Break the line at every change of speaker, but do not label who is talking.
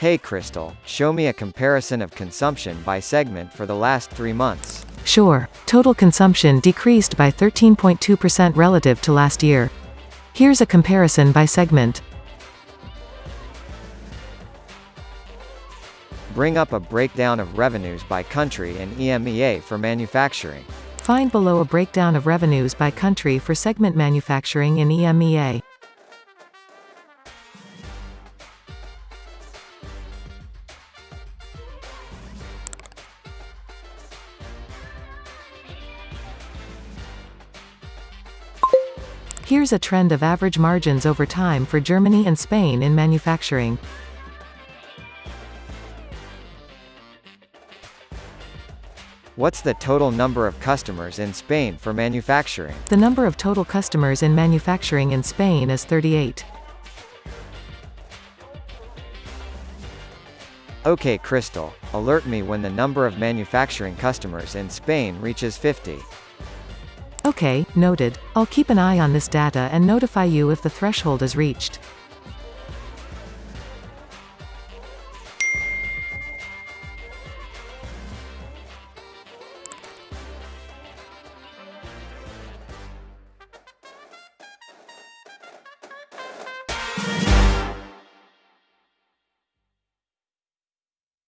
Hey Crystal, show me a comparison of consumption by segment for the last three months.
Sure, total consumption decreased by 13.2% relative to last year. Here's a comparison by segment.
Bring up a breakdown of revenues by country and EMEA for manufacturing.
Find below a breakdown of revenues by country for segment manufacturing in EMEA. Here's a trend of average margins over time for Germany and Spain in manufacturing.
What's the total number of customers in Spain for manufacturing?
The number of total customers in manufacturing in Spain is 38.
Okay Crystal, alert me when the number of manufacturing customers in Spain reaches 50.
Okay, noted. I'll keep an eye on this data and notify you if the threshold is reached.